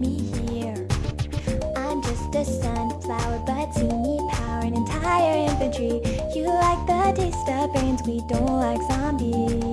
me here. I'm just a sunflower, but see me power an entire infantry. You like the taste of brains, we don't like zombies.